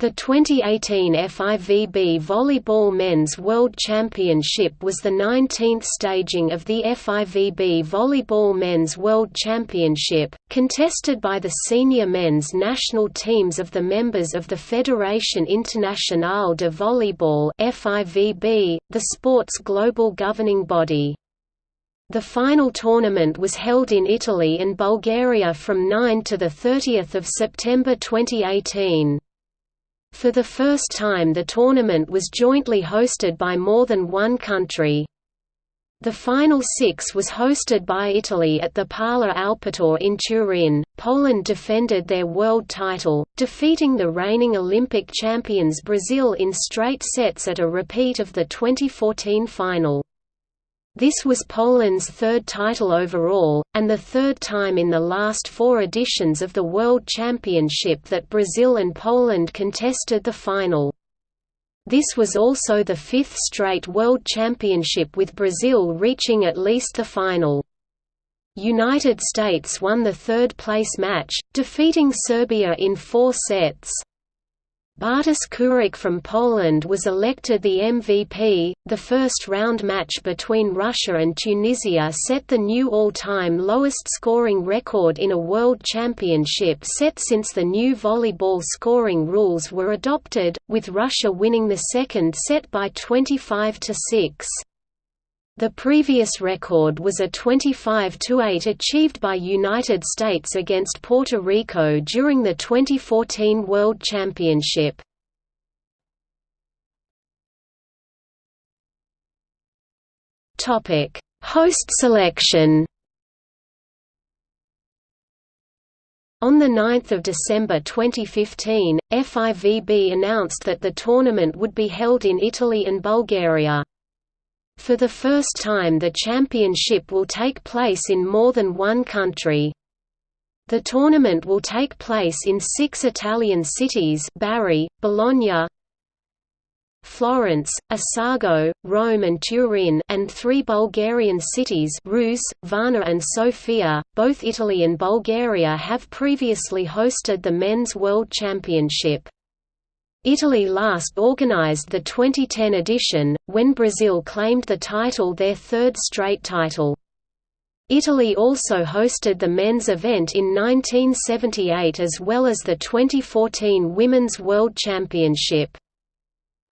The 2018 FIVB Volleyball Men's World Championship was the 19th staging of the FIVB Volleyball Men's World Championship, contested by the senior men's national teams of the members of the Fédération Internationale de Volleyball (FIVB), the sport's global governing body. The final tournament was held in Italy and Bulgaria from 9 to 30 September 2018. For the first time the tournament was jointly hosted by more than one country. The final six was hosted by Italy at the Pala Alpitour in Turin. Poland defended their world title, defeating the reigning Olympic champions Brazil in straight sets at a repeat of the 2014 final. This was Poland's third title overall, and the third time in the last four editions of the World Championship that Brazil and Poland contested the final. This was also the fifth straight World Championship with Brazil reaching at least the final. United States won the third-place match, defeating Serbia in four sets. Bartosz Kurek from Poland was elected the MVP. The first round match between Russia and Tunisia set the new all-time lowest scoring record in a world championship set since the new volleyball scoring rules were adopted, with Russia winning the second set by 25 to 6. The previous record was a 25–8 achieved by United States against Puerto Rico during the 2014 World Championship. Host selection On 9 December 2015, FIVB announced that the tournament would be held in Italy and Bulgaria. For the first time the championship will take place in more than one country. The tournament will take place in six Italian cities Bari, Bologna, Florence, Assago, Rome and Turin and three Bulgarian cities Ruse, Varna and Sofia. Both Italy and Bulgaria have previously hosted the Men's World Championship. Italy last organized the 2010 edition, when Brazil claimed the title their third straight title. Italy also hosted the men's event in 1978 as well as the 2014 Women's World Championship.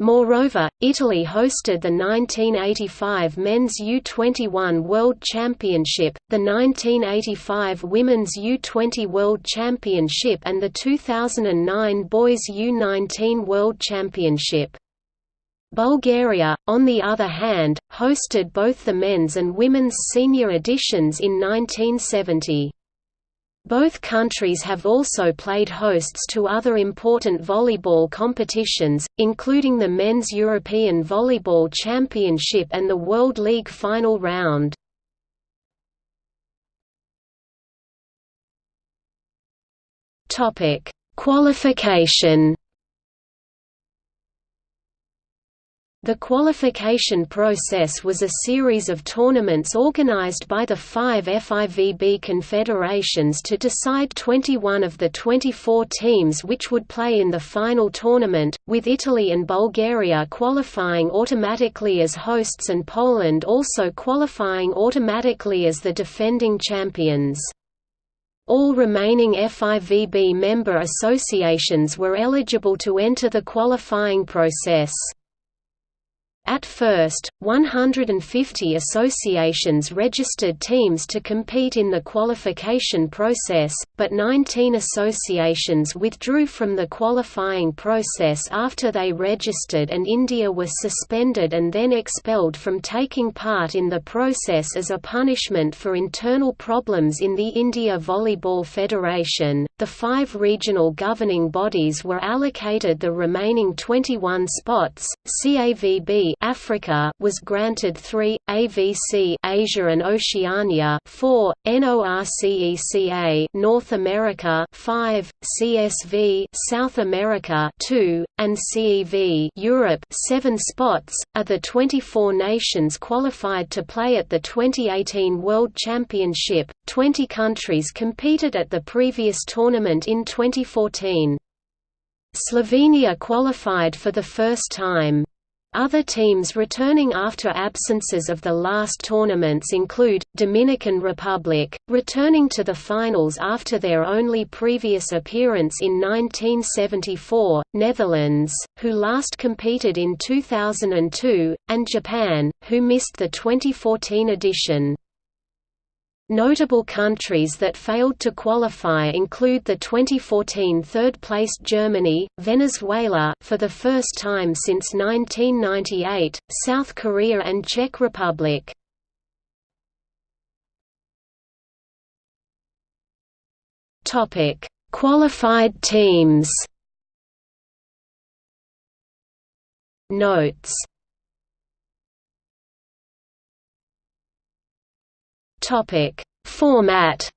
Moreover, Italy hosted the 1985 Men's U21 World Championship, the 1985 Women's U20 World Championship and the 2009 Boys U19 World Championship. Bulgaria, on the other hand, hosted both the men's and women's senior editions in 1970. Both countries have also played hosts to other important volleyball competitions, including the Men's European Volleyball Championship and the World League Final Round. Qualification The qualification process was a series of tournaments organized by the five FIVB confederations to decide 21 of the 24 teams which would play in the final tournament, with Italy and Bulgaria qualifying automatically as hosts and Poland also qualifying automatically as the defending champions. All remaining FIVB member associations were eligible to enter the qualifying process. At first, 150 associations registered teams to compete in the qualification process, but 19 associations withdrew from the qualifying process after they registered and India was suspended and then expelled from taking part in the process as a punishment for internal problems in the India Volleyball Federation. The five regional governing bodies were allocated the remaining 21 spots. CAVB Africa was granted 3, AVC Asia and Oceania 4, NORCECA North America 5, CSV South America 2, and CEV Europe 7 spots. Are the 24 nations qualified to play at the 2018 World Championship. 20 countries competed at the previous tournament in 2014. Slovenia qualified for the first time. Other teams returning after absences of the last tournaments include, Dominican Republic, returning to the finals after their only previous appearance in 1974, Netherlands, who last competed in 2002, and Japan, who missed the 2014 edition. Notable countries that failed to qualify include the 2014 third-placed Germany, Venezuela for the first time since 1998, South Korea and Czech Republic. Topic: Qualified teams. Notes Topic: Format.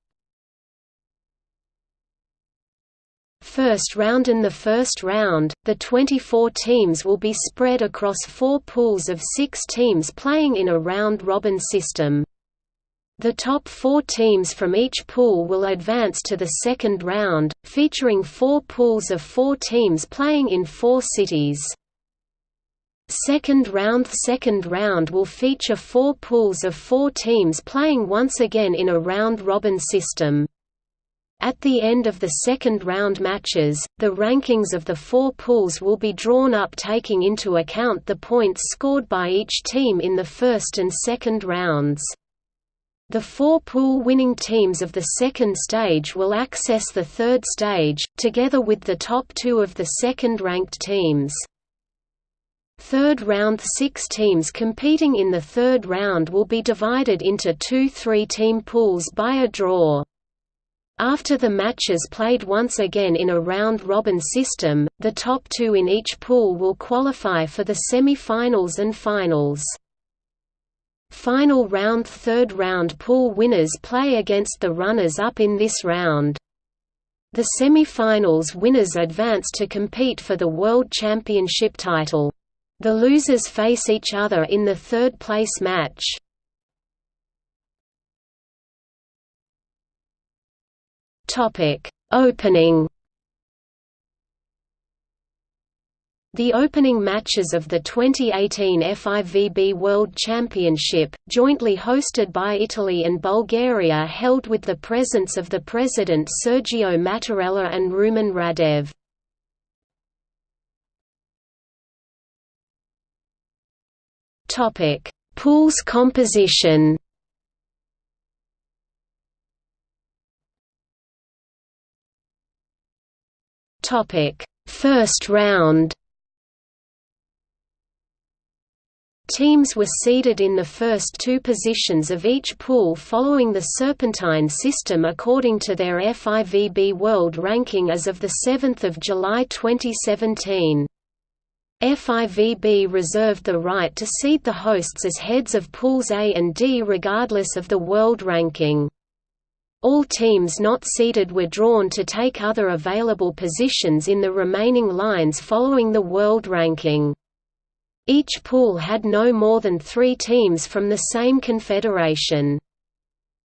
First round In the first round, the 24 teams will be spread across four pools of six teams playing in a round-robin system. The top four teams from each pool will advance to the second round, featuring four pools of four teams playing in four cities. Second round Second round will feature four pools of four teams playing once again in a round-robin system. At the end of the second round matches, the rankings of the four pools will be drawn up taking into account the points scored by each team in the first and second rounds. The four pool winning teams of the second stage will access the third stage, together with the top two of the second-ranked teams. Third round six teams competing in the third round will be divided into two three-team pools by a draw. After the matches played once again in a round-robin system, the top two in each pool will qualify for the semi-finals and finals. Final round Third round pool winners play against the runners-up in this round. The semi-finals winners advance to compete for the World Championship title. The losers face each other in the third-place match. Topic: Opening. The opening matches of the 2018 FIVB World Championship, jointly hosted by Italy and Bulgaria held with the presence of the president Sergio Mattarella and Rumen Radev. Topic: Pools composition. Topic: First round. Teams were seeded in the first two positions of each pool following the Serpentine system according to their FIVB World Ranking as of 7 July 2017. FIVB reserved the right to seed the hosts as heads of pools A and D regardless of the world ranking. All teams not seeded were drawn to take other available positions in the remaining lines following the world ranking. Each pool had no more than three teams from the same confederation.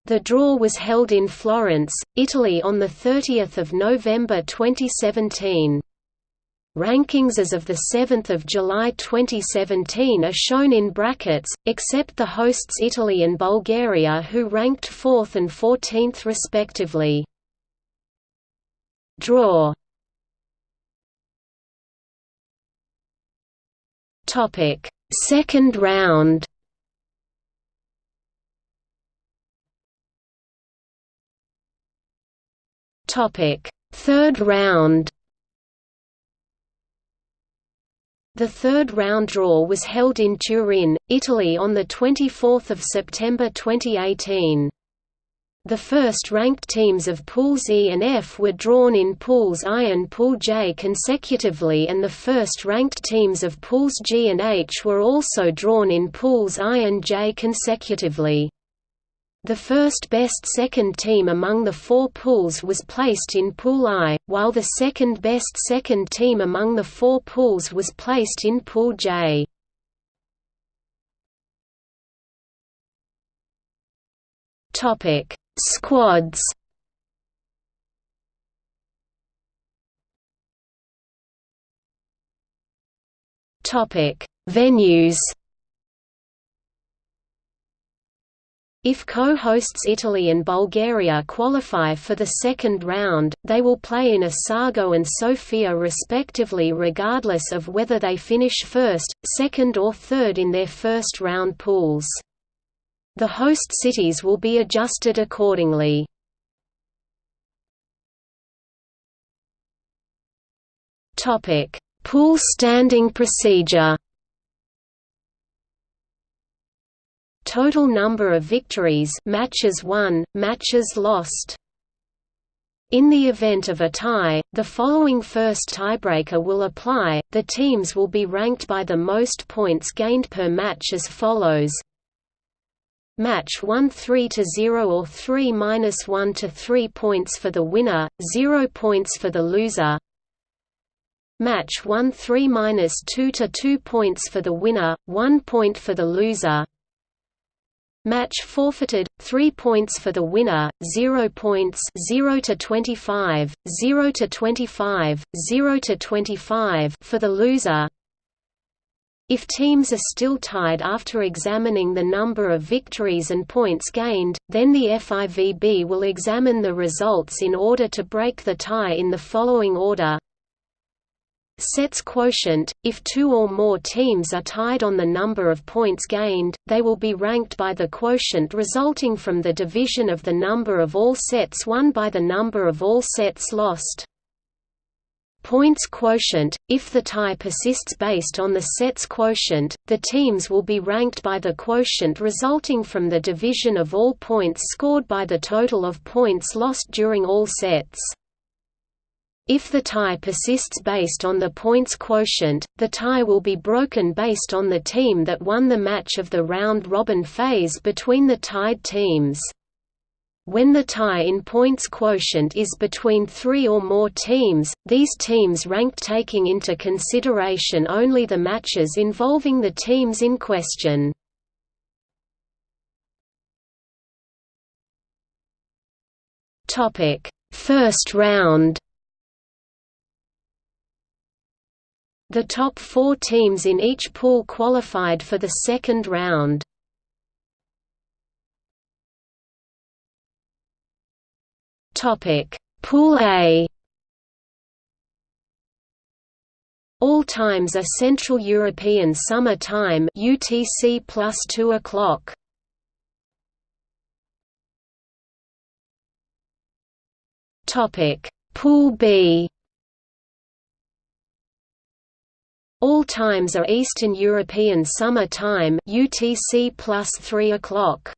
The draw was held in Florence, Italy on 30 November 2017. Rankings as of 7 July 2017 are shown in brackets, except the hosts Italy and Bulgaria who ranked 4th and 14th respectively. Draw. Second round. Third round The third round draw was held in Turin, Italy on 24 September 2018. The first-ranked teams of Pools E and F were drawn in Pools I and Pool J consecutively and the first-ranked teams of Pools G and H were also drawn in Pools I and J consecutively. The first best second team among the four pools was placed in Pool I, while the second best second team among the four pools was placed in Pool J. Topic: Squads. Topic: Venues. If co-hosts Italy and Bulgaria qualify for the second round, they will play in Assago and Sofia respectively regardless of whether they finish first, second or third in their first round pools. The host cities will be adjusted accordingly. Pool standing procedure Total number of victories matches won, matches lost. In the event of a tie, the following first tiebreaker will apply. The teams will be ranked by the most points gained per match as follows: Match 1 3 to 0 or 3 minus 1 to 3 points for the winner, 0 points for the loser. Match 1 3 minus 2 to 2 points for the winner, 1 point for the loser. Match forfeited, 3 points for the winner, 0 points 0 to 25, 0 to 25, 0 to 25 for the loser. If teams are still tied after examining the number of victories and points gained, then the FIVB will examine the results in order to break the tie in the following order Sets quotient – If two or more teams are tied on the number of points gained, they will be ranked by the quotient resulting from the division of the number of all sets won by the number of all sets lost. Points quotient – If the tie persists based on the sets quotient, the teams will be ranked by the quotient resulting from the division of all points scored by the total of points lost during all sets. If the tie persists based on the points quotient, the tie will be broken based on the team that won the match of the round-robin phase between the tied teams. When the tie in points quotient is between three or more teams, these teams ranked taking into consideration only the matches involving the teams in question. First round The top four teams in each pool qualified for the second round. Pool A All times are Central European Summer Time UTC plus 2 o'clock. Topic Pool B All times are Eastern European Summer Time UTC plus 3 o'clock.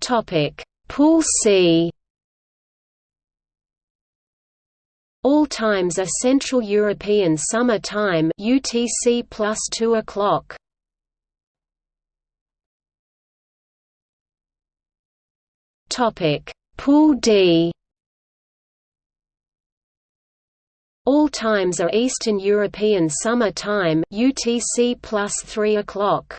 Topic Pool C All times are Central European Summer Time UTC plus 2 o'clock. Topic Pool D All times are Eastern European Summer Time UTC plus 3 o'clock.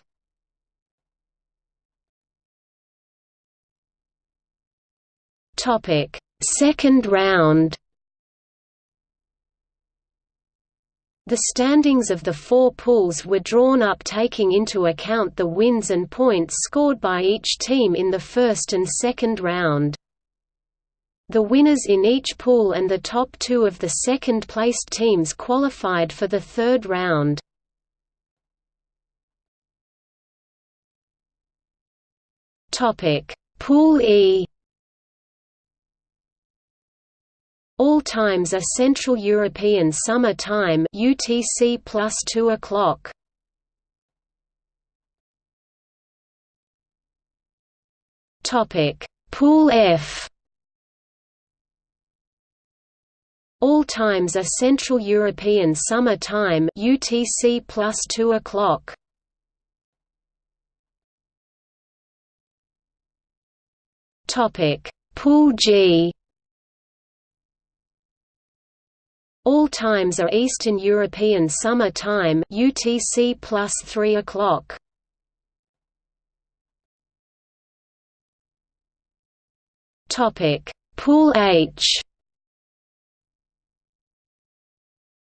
Topic: Second round. The standings of the four pools were drawn up taking into account the wins and points scored by each team in the first and second round. The winners in each pool and the top two of the second-placed teams qualified for the third round. Pool E All times are Central European Summer Time UTC plus 2 o'clock. Pool F All times are Central European Summer Time UTC plus 2 o'clock. Topic Pool G All times are Eastern European Summer Time UTC plus 3 o'clock. Topic Pool H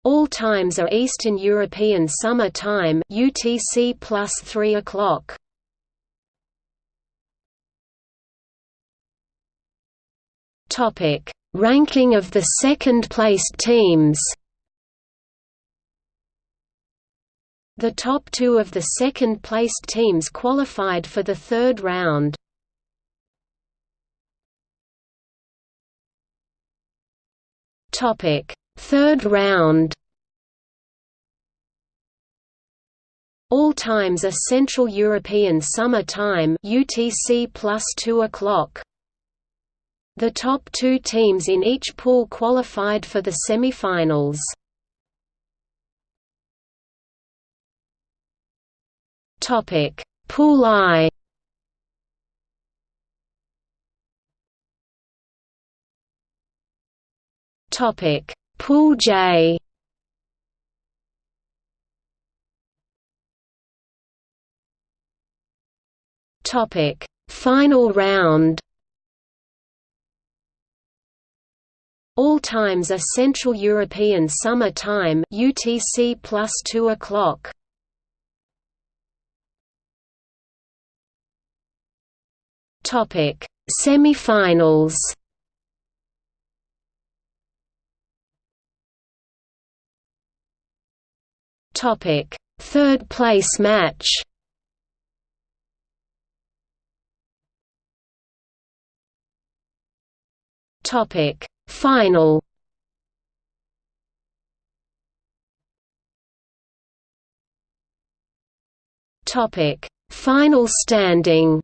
All times are Eastern European Summer Time UTC plus 3 o'clock. Ranking of the second-placed teams. The top two of the second-placed teams qualified for the third round. Topic: Third round. All times are Central European Summer Time (UTC plus 2 o'clock). The top two teams in each pool qualified for the semi-finals. Topic: Pool I. Topic: Pool J. Topic: Final round. All times are Central European Summer Time UTC plus 2 o'clock. Topic: Semi-finals. Topic: Third place match. Topic: Final. Topic: Final standing.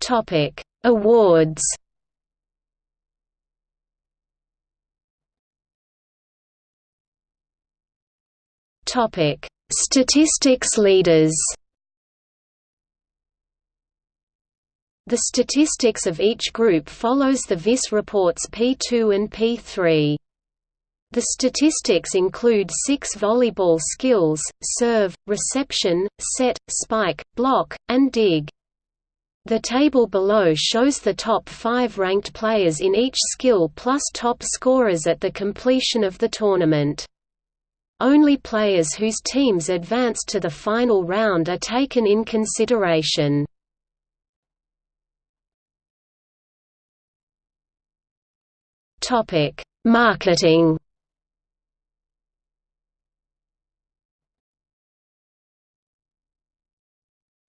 Topic: Awards. Topic: Statistics leaders. The statistics of each group follows the VIS reports P2 and P3. The statistics include six volleyball skills, serve, reception, set, spike, block, and dig. The table below shows the top five ranked players in each skill plus top scorers at the completion of the tournament. Only players whose teams advance to the final round are taken in consideration. Topic: Marketing.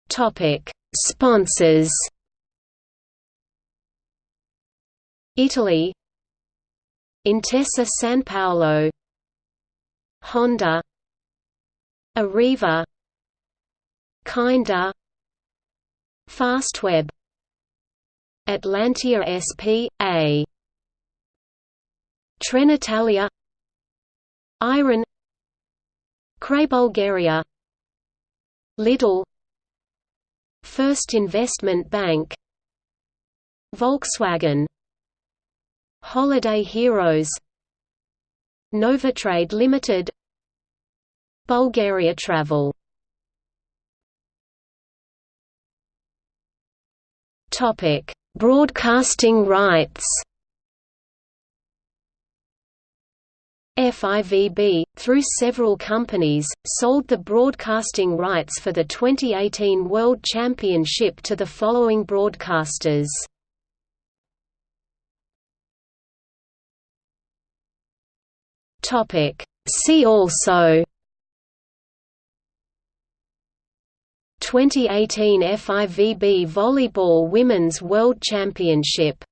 Topic: Sponsors Italy Intesa San Paolo Honda Arriva Kinder Fastweb Atlantia SP.A Trenitalia Iron Cray Bulgaria Lidl First Investment Bank Volkswagen Holiday Heroes Novatrade Limited Bulgaria Travel Topic: Broadcasting rights FIVB, through several companies, sold the broadcasting rights for the 2018 World Championship to the following broadcasters. See also 2018 FIVB Volleyball Women's World Championship